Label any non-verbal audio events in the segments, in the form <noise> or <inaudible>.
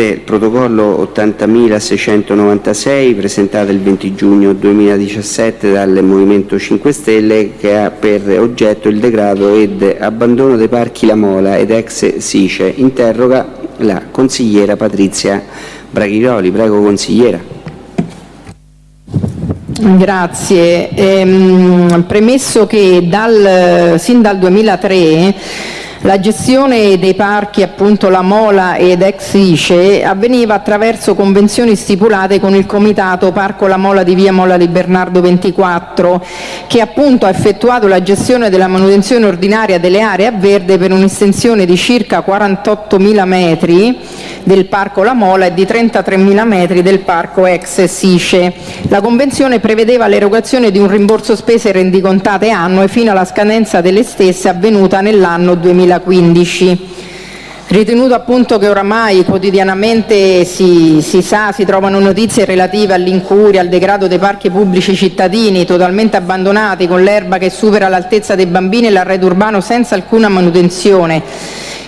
il protocollo 80.696 presentato il 20 giugno 2017 dal Movimento 5 Stelle che ha per oggetto il degrado ed abbandono dei parchi La Mola ed ex Sice. Interroga la consigliera Patrizia Braghiroli. Prego consigliera. Grazie. Ehm, premesso che dal, sin dal 2003 la gestione dei parchi, appunto La Mola ed ex ICE, avveniva attraverso convenzioni stipulate con il Comitato Parco La Mola di via Mola di Bernardo 24, che appunto ha effettuato la gestione della manutenzione ordinaria delle aree a verde per un'estensione di circa 48.000 metri del Parco La Mola e di 33.000 metri del Parco ex Sice. La convenzione prevedeva l'erogazione di un rimborso spese rendicontate annue fino alla scadenza delle stesse avvenuta nell'anno 2000 2015. Ritenuto appunto che oramai quotidianamente si, si sa, si trovano notizie relative all'incuria, al degrado dei parchi pubblici cittadini totalmente abbandonati con l'erba che supera l'altezza dei bambini e l'arredo urbano senza alcuna manutenzione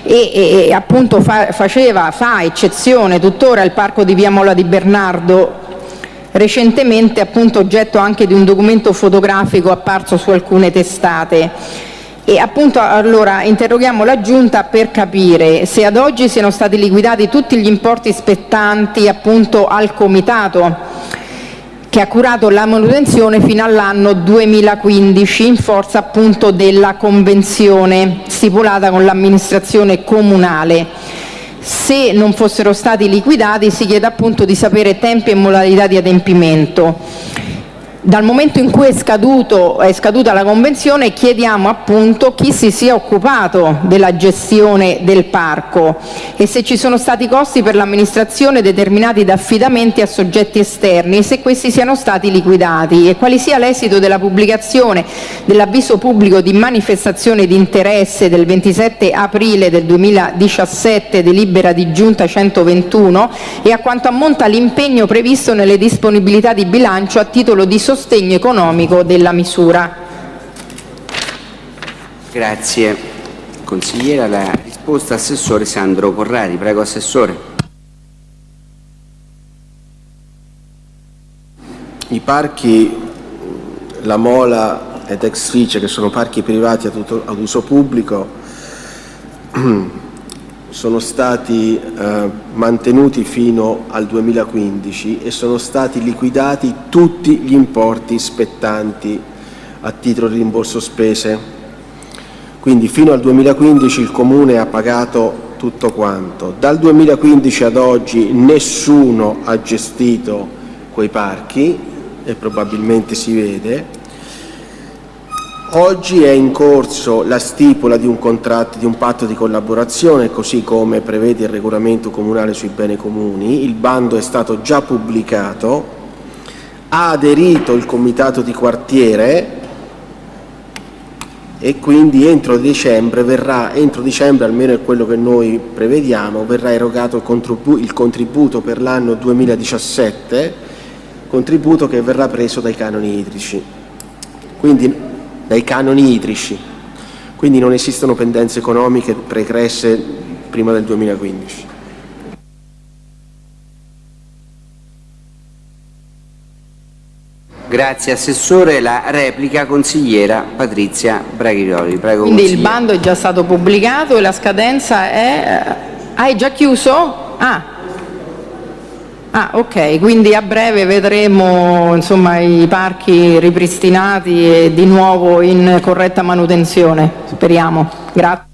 e, e, e appunto fa, faceva, fa eccezione tuttora il parco di Via Mola di Bernardo recentemente appunto oggetto anche di un documento fotografico apparso su alcune testate. E appunto allora interroghiamo la Giunta per capire se ad oggi siano stati liquidati tutti gli importi spettanti appunto al Comitato che ha curato la manutenzione fino all'anno 2015 in forza appunto della convenzione stipulata con l'amministrazione comunale. Se non fossero stati liquidati si chiede appunto di sapere tempi e modalità di adempimento. Dal momento in cui è, scaduto, è scaduta la convenzione chiediamo appunto chi si sia occupato della gestione del parco e se ci sono stati costi per l'amministrazione determinati da affidamenti a soggetti esterni e se questi siano stati liquidati e quale sia l'esito della pubblicazione dell'avviso pubblico di manifestazione di interesse del 27 aprile del 2017 delibera di giunta 121 e a quanto ammonta l'impegno previsto nelle disponibilità di bilancio a titolo di sostegno sostegno economico della misura. Grazie. Consigliera, la risposta Assessore Sandro Corrari. Prego Assessore. I parchi La Mola ed Ex Fice, che sono parchi privati ad uso pubblico, <clears throat> sono stati eh, mantenuti fino al 2015 e sono stati liquidati tutti gli importi spettanti a titolo di rimborso spese. Quindi fino al 2015 il Comune ha pagato tutto quanto. Dal 2015 ad oggi nessuno ha gestito quei parchi e probabilmente si vede Oggi è in corso la stipula di un contratto, di un patto di collaborazione, così come prevede il regolamento comunale sui beni comuni. Il bando è stato già pubblicato, ha aderito il comitato di quartiere e quindi entro dicembre, verrà, entro dicembre, almeno è quello che noi prevediamo, verrà erogato il, il contributo per l'anno 2017, contributo che verrà preso dai canoni idrici. Quindi dai canoni idrici, quindi non esistono pendenze economiche pregresse prima del 2015. Grazie Assessore. La replica consigliera Patrizia Braghiroli. Prego, Quindi il bando è già stato pubblicato e la scadenza è... Eh, ah, è già chiuso? Ah, Ah, ok, quindi a breve vedremo insomma, i parchi ripristinati e di nuovo in corretta manutenzione, speriamo. Grazie.